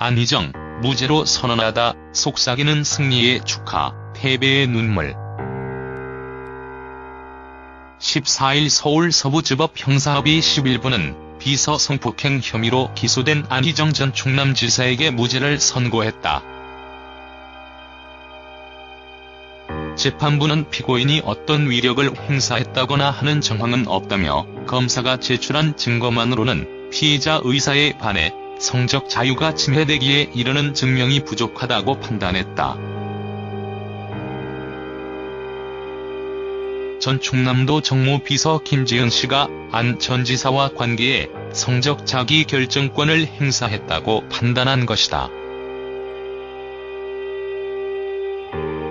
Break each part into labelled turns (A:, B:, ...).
A: 안희정, 무죄로 선언하다 속삭이는 승리의 축하, 패배의 눈물. 14일 서울 서부지법 형사합의 11부는 비서 성폭행 혐의로 기소된 안희정 전 충남지사에게 무죄를 선고했다. 재판부는 피고인이 어떤 위력을 행사했다거나 하는 정황은 없다며 검사가 제출한 증거만으로는 피해자 의사에 반해 성적 자유가 침해되기에 이르는 증명이 부족하다고 판단했다. 전 충남도 정무비서 김지은 씨가 안 전 지사와 관계에 성적 자기 결정권을 행사했다고 판단한 것이다.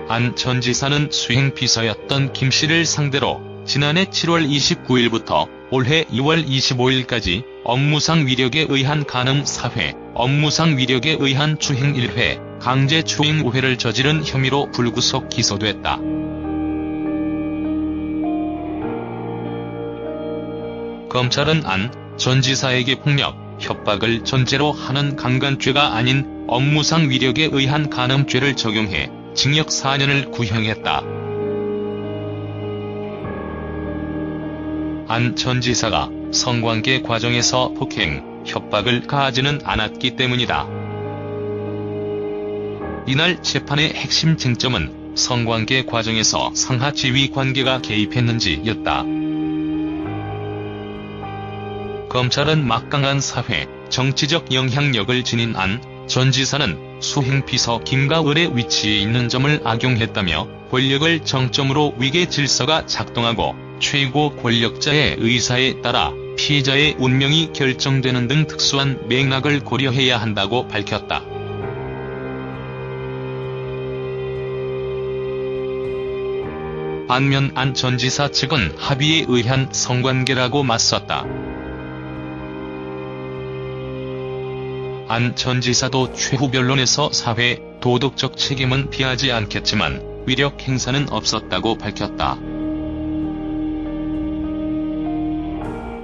A: 안 전 지사는 수행비서였던 김 씨를 상대로 지난해 7월 29일부터 올해 2월 25일까지 업무상 위력에 의한 간음 4회, 업무상 위력에 의한 추행 1회, 강제 추행 5회를 저지른 혐의로 불구속 기소됐다. 검찰은 안 전 지사에게 폭력, 협박을 전제로 하는 강간죄가 아닌 업무상 위력에 의한 간음죄를 적용해 징역 4년을 구형했다. 안 전 지사가 성관계 과정에서 폭행, 협박을 가하지는 않았기 때문이다. 이날 재판의 핵심 쟁점은 성관계 과정에서 상하 지위 관계가 개입했는지였다. 검찰은 막강한 사회, 정치적 영향력을 지닌 안 전 지사는 수행비서 김가을의 위치에 있는 점을 악용했다며 권력을 정점으로 위계 질서가 작동하고 최고 권력자의 의사에 따라 피해자의 운명이 결정되는 등 특수한 맥락을 고려해야 한다고 밝혔다. 반면 안 전 지사 측은 합의에 의한 성관계라고 맞섰다. 안 전 지사도 최후 변론에서 사회, 도덕적 책임은 피하지 않겠지만 위력 행사는 없었다고 밝혔다.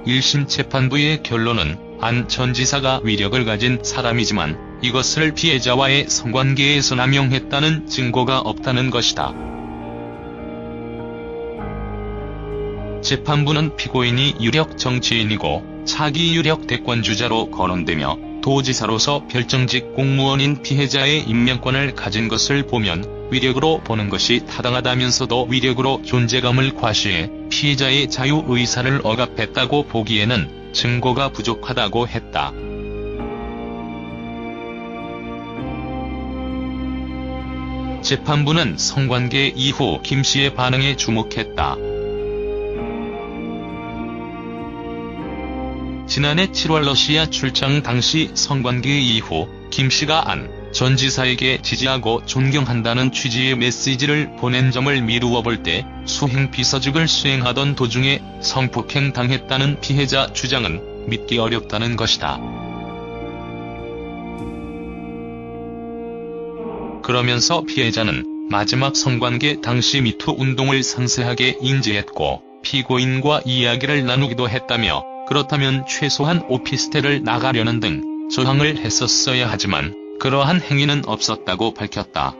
A: 1심 재판부의 결론은 안 전 지사가 위력을 가진 사람이지만 이것을 피해자와의 성관계에서 남용했다는 증거가 없다는 것이다. 재판부는 피고인이 유력 정치인이고 차기 유력 대권주자로 거론되며 도지사로서 별정직 공무원인 피해자의 임명권을 가진 것을 보면 위력으로 보는 것이 타당하다면서도 위력으로 존재감을 과시해 피해자의 자유의사를 억압했다고 보기에는 증거가 부족하다고 했다. 재판부는 성관계 이후 김씨의 반응에 주목했다. 지난해 7월 러시아 출장 당시 성관계 이후 김씨가 안 전 지사에게 지지하고 존경한다는 취지의 메시지를 보낸 점을 미루어 볼 때 수행 비서직을 수행하던 도중에 성폭행 당했다는 피해자 주장은 믿기 어렵다는 것이다. 그러면서 피해자는 마지막 성관계 당시 미투 운동을 상세하게 인지했고 피고인과 이야기를 나누기도 했다며 그렇다면 최소한 오피스텔을 나가려는 등 저항을 했었어야 하지만 그러한 행위는 없었다고 밝혔다.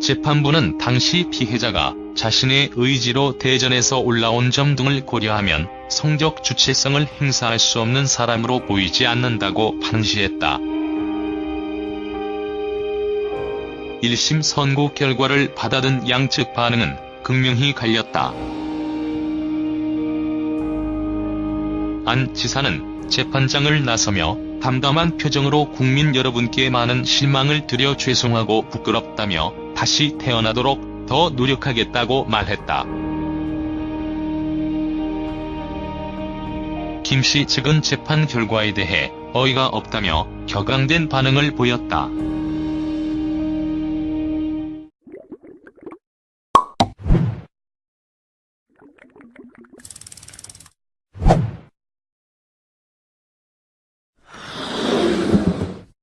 A: 재판부는 당시 피해자가 자신의 의지로 대전에서 올라온 점 등을 고려하면 성적 주체성을 행사할 수 없는 사람으로 보이지 않는다고 판시했다. 1심 선고 결과를 받아든 양측 반응은 극명히 갈렸다. 안 지사는 재판장을 나서며 담담한 표정으로 국민 여러분께 많은 실망을 드려 죄송하고 부끄럽다며 다시 태어나도록 더 노력하겠다고 말했다. 김씨 측은 재판 결과에 대해 어이가 없다며 격앙된 반응을 보였다.